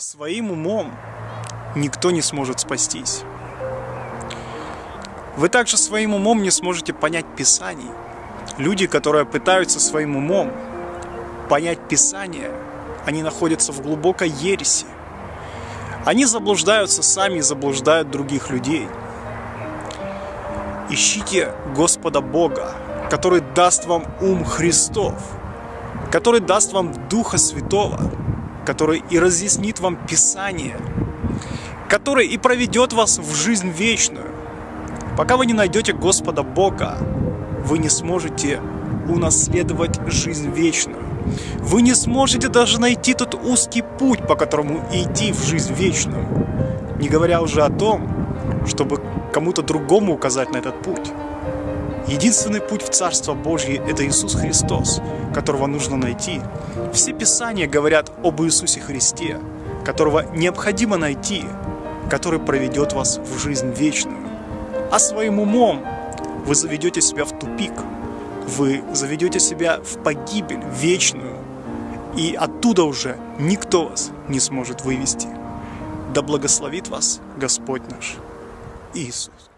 Своим умом никто не сможет спастись. Вы также своим умом не сможете понять Писаний. Люди, которые пытаются своим умом понять Писание, они находятся в глубокой ереси. Они заблуждаются сами и заблуждают других людей. Ищите Господа Бога, который даст вам ум Христов, который даст вам Духа Святого, который и разъяснит вам Писание, который и проведет вас в жизнь вечную. Пока вы не найдете Господа Бога, вы не сможете унаследовать жизнь вечную. Вы не сможете даже найти тот узкий путь, по которому идти в жизнь вечную. Не говоря уже о том, чтобы кому-то другому указать на этот путь. Единственный путь в Царство Божье – это Иисус Христос, которого нужно найти. Все Писания говорят об Иисусе Христе, которого необходимо найти, который проведет вас в жизнь вечную. А своим умом вы заведете себя в тупик, вы заведете себя в погибель вечную, и оттуда уже никто вас не сможет вывести. Да благословит вас Господь наш Иисус.